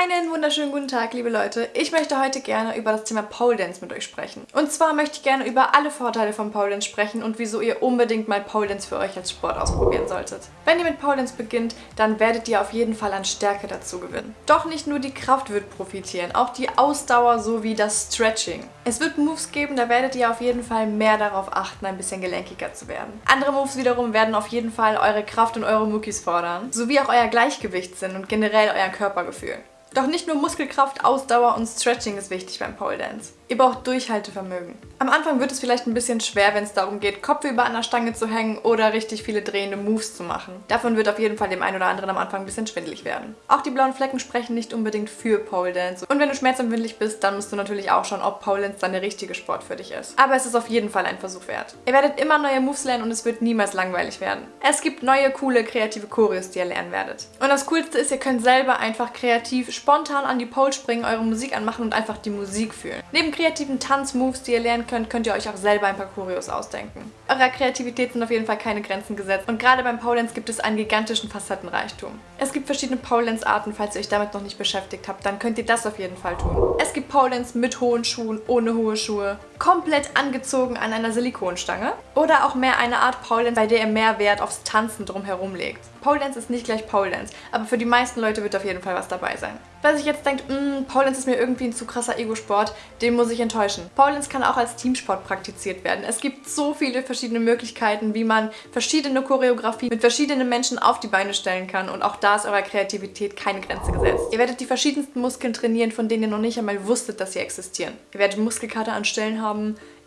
Einen wunderschönen guten Tag, liebe Leute. Ich möchte heute gerne über das Thema Pole Dance mit euch sprechen. Und zwar möchte ich gerne über alle Vorteile von Pole Dance sprechen und wieso ihr unbedingt mal Pole Dance für euch als Sport ausprobieren solltet. Wenn ihr mit Pole Dance beginnt, dann werdet ihr auf jeden Fall an Stärke dazu gewinnen. Doch nicht nur die Kraft wird profitieren, auch die Ausdauer sowie das Stretching. Es wird Moves geben, da werdet ihr auf jeden Fall mehr darauf achten, ein bisschen gelenkiger zu werden. Andere Moves wiederum werden auf jeden Fall eure Kraft und eure Muckis fordern, sowie auch euer Gleichgewichtssinn und generell euer Körpergefühl. Doch nicht nur Muskelkraft, Ausdauer und Stretching ist wichtig beim Pole Dance. Ihr braucht Durchhaltevermögen. Am Anfang wird es vielleicht ein bisschen schwer, wenn es darum geht, kopfüber an der Stange zu hängen oder richtig viele drehende Moves zu machen. Davon wird auf jeden Fall dem einen oder anderen am Anfang ein bisschen schwindelig werden. Auch die blauen Flecken sprechen nicht unbedingt für Pole Dance. Und wenn du schmerzempfindlich bist, dann musst du natürlich auch schauen, ob Pole Dance dann der richtige Sport für dich ist. Aber es ist auf jeden Fall ein Versuch wert. Ihr werdet immer neue Moves lernen und es wird niemals langweilig werden. Es gibt neue, coole, kreative Choreos, die ihr lernen werdet. Und das Coolste ist, ihr könnt selber einfach kreativ, spontan an die Pole springen, eure Musik anmachen und einfach die Musik fühlen. Neben kreativen Tanzmoves, die ihr lernen könnt, könnt ihr euch auch selber ein paar Choreos ausdenken. Eurer Kreativität sind auf jeden Fall keine Grenzen gesetzt und gerade beim Pole gibt es einen gigantischen Facettenreichtum. Es gibt verschiedene Pole Dance Arten, falls ihr euch damit noch nicht beschäftigt habt, dann könnt ihr das auf jeden Fall tun. Es gibt Pole mit hohen Schuhen, ohne hohe Schuhe, komplett angezogen an einer Silikonstange oder auch mehr eine Art Pole Dance, bei der ihr mehr Wert aufs Tanzen drumherum legt. Pole Dance ist nicht gleich Pole Dance, aber für die meisten Leute wird auf jeden Fall was dabei sein. Wer sich jetzt denkt, mm, Pole Dance ist mir irgendwie ein zu krasser Ego-Sport, den muss ich enttäuschen. Pole Dance kann auch als Teamsport praktiziert werden. Es gibt so viele verschiedene Möglichkeiten, wie man verschiedene Choreografien mit verschiedenen Menschen auf die Beine stellen kann und auch da ist eurer Kreativität keine Grenze gesetzt. Ihr werdet die verschiedensten Muskeln trainieren, von denen ihr noch nicht einmal wusstet, dass sie existieren. Ihr werdet Muskelkater an Stellen haben,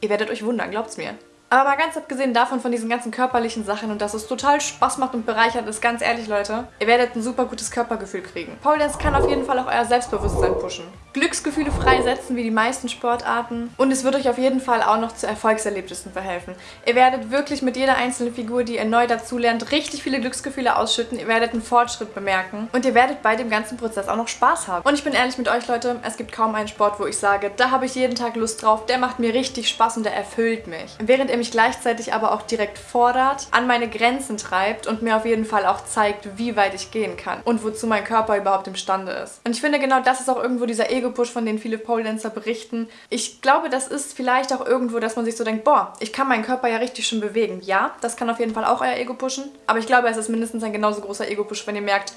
ihr werdet euch wundern, glaubt's mir. Aber mal ganz abgesehen davon, von diesen ganzen körperlichen Sachen und dass es total Spaß macht und bereichert ist, ganz ehrlich, Leute, ihr werdet ein super gutes Körpergefühl kriegen. Pole Dance kann auf jeden Fall auch euer Selbstbewusstsein pushen. Glücksgefühle freisetzen, wie die meisten Sportarten. Und es wird euch auf jeden Fall auch noch zu Erfolgserlebnissen verhelfen. Ihr werdet wirklich mit jeder einzelnen Figur, die ihr neu dazulernt, richtig viele Glücksgefühle ausschütten. Ihr werdet einen Fortschritt bemerken. Und ihr werdet bei dem ganzen Prozess auch noch Spaß haben. Und ich bin ehrlich mit euch, Leute, es gibt kaum einen Sport, wo ich sage, da habe ich jeden Tag Lust drauf, der macht mir richtig Spaß und der erfüllt mich. Während ihr mich gleichzeitig aber auch direkt fordert, an meine Grenzen treibt und mir auf jeden Fall auch zeigt, wie weit ich gehen kann und wozu mein Körper überhaupt imstande ist. Und ich finde, genau das ist auch irgendwo dieser Ego-Push, von dem viele Pole-Dancer berichten. Ich glaube, das ist vielleicht auch irgendwo, dass man sich so denkt, boah, ich kann meinen Körper ja richtig schön bewegen. Ja, das kann auf jeden Fall auch euer Ego pushen, aber ich glaube, es ist mindestens ein genauso großer Ego-Push, wenn ihr merkt,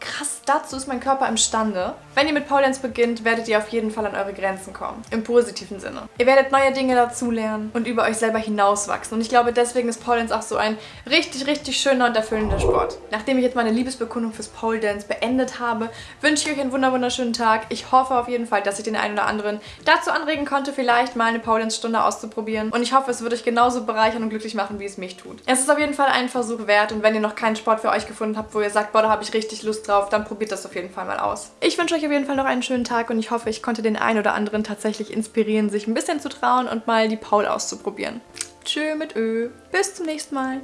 krass, dazu ist mein Körper imstande. Wenn ihr mit Dance beginnt, werdet ihr auf jeden Fall an eure Grenzen kommen. Im positiven Sinne. Ihr werdet neue Dinge dazulernen und über euch selber hinauswachsen. Und ich glaube, deswegen ist Dance auch so ein richtig, richtig schöner und erfüllender Sport. Nachdem ich jetzt meine Liebesbekundung fürs Pole Dance beendet habe, wünsche ich euch einen wunderschönen Tag. Ich hoffe auf jeden Fall, dass ich den einen oder anderen dazu anregen konnte, vielleicht mal eine Pole Dance Stunde auszuprobieren. Und ich hoffe, es wird euch genauso bereichern und glücklich machen, wie es mich tut. Es ist auf jeden Fall einen Versuch wert und wenn ihr noch keinen Sport für euch gefunden habt, wo ihr sagt, boah, da habe ich richtig Lust drauf, dann probiert das auf jeden Fall mal aus. Ich wünsche euch auf jeden Fall noch einen schönen Tag und ich hoffe, ich konnte den einen oder anderen tatsächlich inspirieren, sich ein bisschen zu trauen und mal die Paul auszuprobieren. Tschö mit Ö. Bis zum nächsten Mal.